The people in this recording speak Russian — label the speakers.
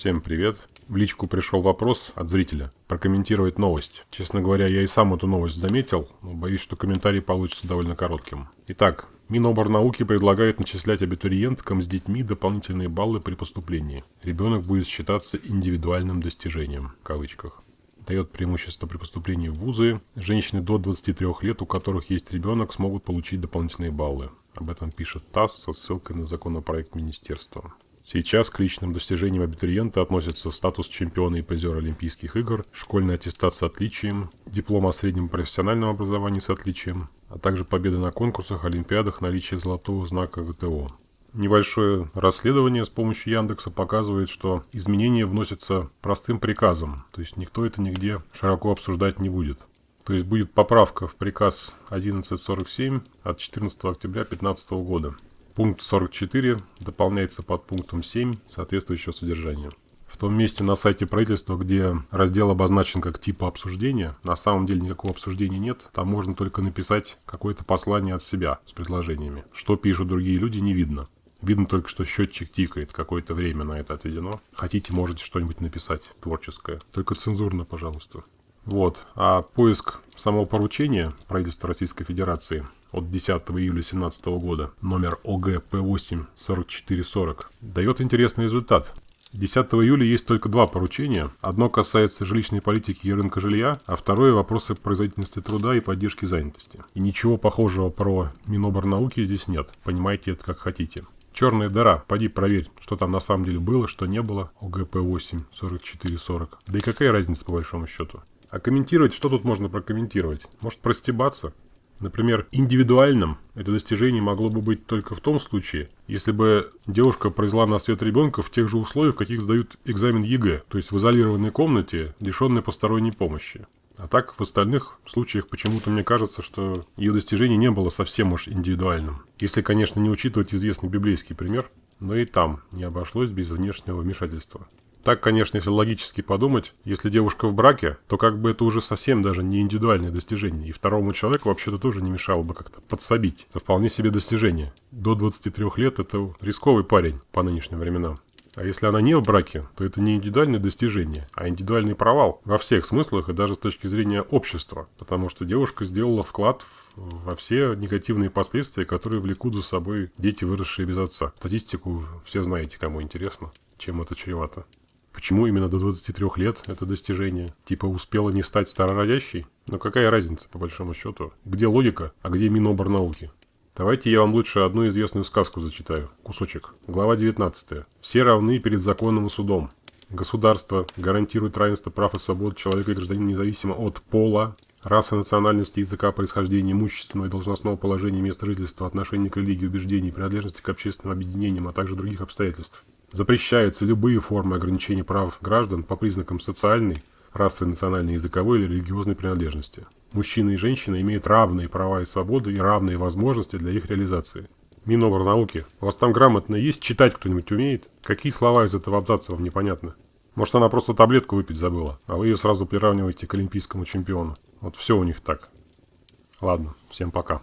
Speaker 1: Всем привет. В личку пришел вопрос от зрителя. Прокомментировать новость. Честно говоря, я и сам эту новость заметил, но боюсь, что комментарий получится довольно коротким. Итак, Миноборнауки предлагает начислять абитуриенткам с детьми дополнительные баллы при поступлении. Ребенок будет считаться индивидуальным достижением, в кавычках. Дает преимущество при поступлении в вузы. Женщины до 23 лет, у которых есть ребенок, смогут получить дополнительные баллы. Об этом пишет ТАСС со ссылкой на законопроект министерства. Сейчас к личным достижениям абитуриента относятся статус чемпиона и призера Олимпийских игр, школьный аттестат с отличием, диплом о среднем профессиональном образовании с отличием, а также победы на конкурсах, олимпиадах, наличие золотого знака ГТО. Небольшое расследование с помощью Яндекса показывает, что изменения вносятся простым приказом, то есть никто это нигде широко обсуждать не будет. То есть будет поправка в приказ 1147 от 14 октября 2015 года. Пункт 44 дополняется под пунктом 7 соответствующего содержания. В том месте на сайте правительства, где раздел обозначен как типа обсуждения, на самом деле никакого обсуждения нет. Там можно только написать какое-то послание от себя с предложениями. Что пишут другие люди, не видно. Видно только, что счетчик тикает, какое-то время на это отведено. Хотите, можете что-нибудь написать творческое. Только цензурно, пожалуйста. Вот. А поиск самого поручения правительства Российской Федерации от 10 июля 2017 года, номер ОГП8 4440, дает интересный результат. 10 июля есть только два поручения. Одно касается жилищной политики и рынка жилья, а второе – вопросы производительности труда и поддержки занятости. И ничего похожего про Миноборнауки здесь нет. Понимаете это как хотите. Черная дыра. Пойди проверь, что там на самом деле было, что не было. ОГП8 4440. Да и какая разница по большому счету? А комментировать, что тут можно прокомментировать? Может простебаться? Например, индивидуальным это достижение могло бы быть только в том случае, если бы девушка произвела на свет ребенка в тех же условиях, в каких сдают экзамен ЕГЭ, то есть в изолированной комнате, лишенной посторонней помощи. А так, в остальных случаях почему-то мне кажется, что ее достижение не было совсем уж индивидуальным. Если, конечно, не учитывать известный библейский пример, но и там не обошлось без внешнего вмешательства. Так, конечно, если логически подумать, если девушка в браке, то как бы это уже совсем даже не индивидуальное достижение. И второму человеку вообще-то тоже не мешало бы как-то подсобить. Это вполне себе достижение. До 23 лет это рисковый парень по нынешним временам. А если она не в браке, то это не индивидуальное достижение, а индивидуальный провал во всех смыслах и даже с точки зрения общества. Потому что девушка сделала вклад во все негативные последствия, которые влекут за собой дети, выросшие без отца. Статистику все знаете, кому интересно, чем это чревато. Почему именно до 23 лет это достижение? Типа успела не стать старородящей? Но какая разница, по большому счету? Где логика, а где Миноборнауки? Давайте я вам лучше одну известную сказку зачитаю. Кусочек. Глава 19. Все равны перед законом и судом. Государство гарантирует равенство прав и свобод человека и гражданина независимо от пола, расы, национальности, языка, происхождения, имущественного и должностного положения, места жительства, отношения к религии, убеждений, принадлежности к общественным объединениям, а также других обстоятельств. Запрещаются любые формы ограничения прав граждан по признакам социальной, расовой, национальной, языковой или религиозной принадлежности. Мужчины и женщины имеют равные права и свободы и равные возможности для их реализации. Миноборнауки, у вас там грамотно есть? Читать кто-нибудь умеет? Какие слова из этого абзаца вам непонятны? Может она просто таблетку выпить забыла, а вы ее сразу приравниваете к олимпийскому чемпиону. Вот все у них так. Ладно, всем пока.